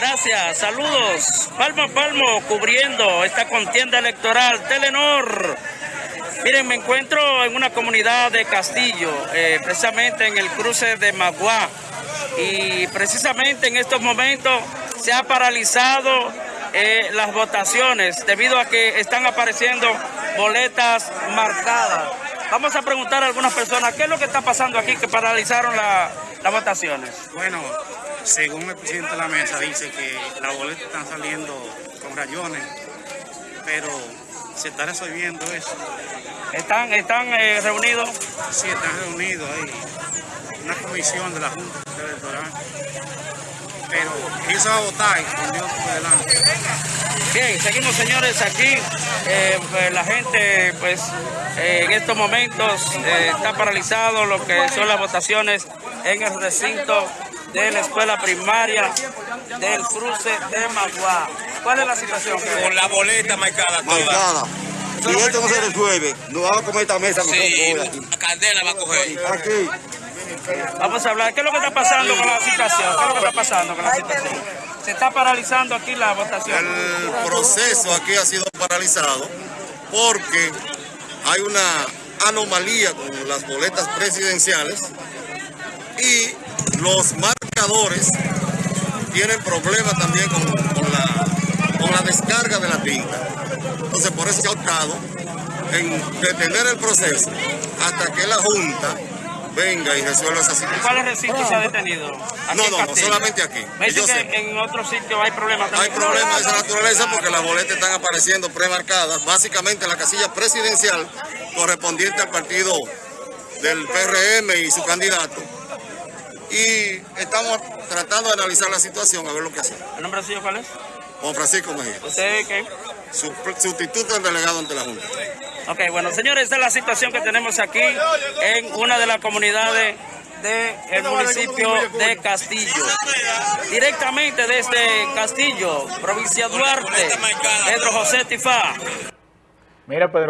Gracias, saludos. Palmo a palmo cubriendo esta contienda electoral. Telenor. Miren, me encuentro en una comunidad de Castillo, eh, precisamente en el cruce de Maguá. Y precisamente en estos momentos se ha paralizado eh, las votaciones debido a que están apareciendo boletas marcadas. Vamos a preguntar a algunas personas qué es lo que está pasando aquí que paralizaron la- las votaciones. Bueno, según el presidente de la mesa, dice que las boletas están saliendo con rayones, pero se está resolviendo eso. ¿Están, están eh, reunidos? Sí, están reunidos ahí, una comisión de la Junta Electoral. Pero ¿quién se va a votar? Con Dios por delante. Bien, seguimos señores aquí. Eh, pues, la gente pues eh, en estos momentos está paralizado lo que son las votaciones en el recinto de la escuela primaria del cruce de Maguá. ¿Cuál es la situación? Con la boleta marcada toda. marcada. Si esto no se resuelve, nos vamos a comer esta mesa con Sí, aquí. Candela va a coger. Aquí, Vamos a hablar. ¿Qué es lo que está pasando con la situación? ¿Qué es lo que está pasando con la situación? Se está paralizando aquí la votación. El proceso aquí ha sido paralizado porque hay una anomalía con las boletas presidenciales y los marcadores tienen problemas también con, con la, con la descarga de la tinta. Entonces por eso se ha optado en detener el proceso hasta que la Junta venga y resuelva esa situación. ¿Cuál es el recinto se ha detenido? No, en no, no, solamente aquí. Me dice que en otro sitio hay problemas Hay también. problemas de esa naturaleza porque las boletas están apareciendo premarcadas, básicamente en la casilla presidencial correspondiente al partido del PRM y su candidato. Y estamos tratando de analizar la situación, a ver lo que hacemos. ¿El nombre suyo cuál es? Juan Francisco Mejía, ¿Usted qué? su- sustituto del delegado ante la Junta. Ok, bueno, señores, esta es la situación que tenemos aquí en una de las comunidades del municipio de Castillo. Directamente desde Castillo, provincia Duarte, Pedro José Tifá. Mira, Pedro